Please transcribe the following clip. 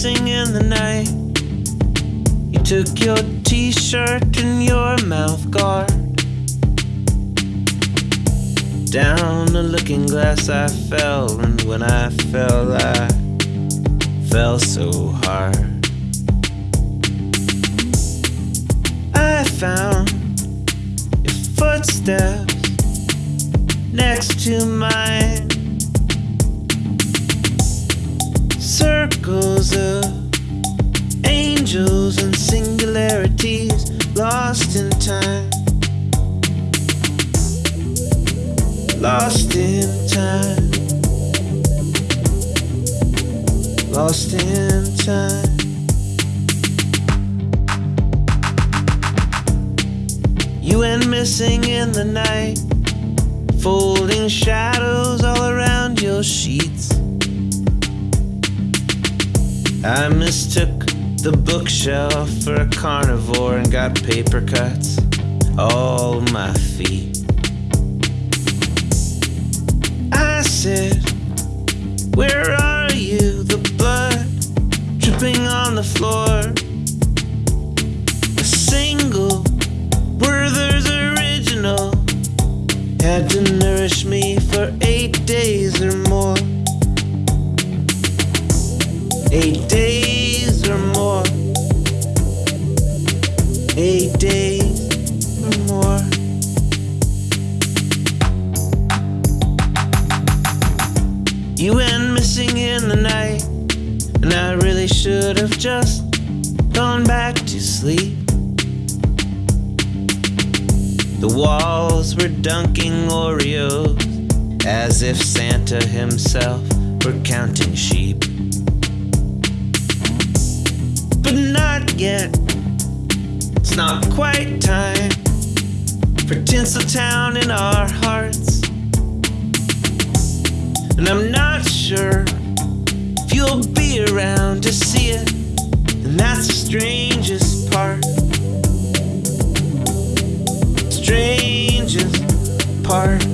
missing in the night. You took your t shirt and your mouth guard. Down the looking glass I fell, and when I fell, I fell so hard. I found your footsteps next to mine. Circles of angels and singularities lost in time. Lost in time. Lost in time. You went missing in the night, folding shadows all around your sheets. I mistook the bookshelf for a carnivore and got paper cuts all my feet. I said, Where are you? The blood dripping on the floor. A single Werther's original had to nourish me Eight days or more. Eight days or more. You went missing in the night, and I really should have just gone back to sleep. The walls were dunking Oreos as if Santa himself were counting sheep. Yet, it's not quite time for Tinseltown in our hearts. And I'm not sure if you'll be around to see it, and that's the strangest part strangest part.